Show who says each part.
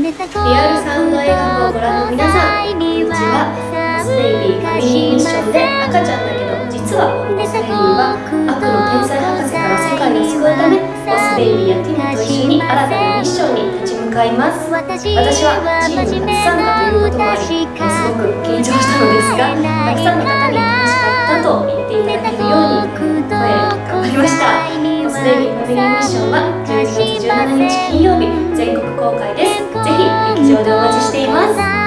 Speaker 1: リアルサウンド映画をご覧の皆さんこんにちはモスベイビーファミリーミッションで赤ちゃんだけど実はスベイビーは悪の天才博士から世界を救うためモスベイビーやティムと一緒に新たなミッションに立ち向かいます私はチーム初参加ということもありすごく緊張したのですがたくさんの方に楽しかったと言っていただけるように声頑張りましたモスベイビーファミリーミッションは12月17日金曜日メーお待ちしています。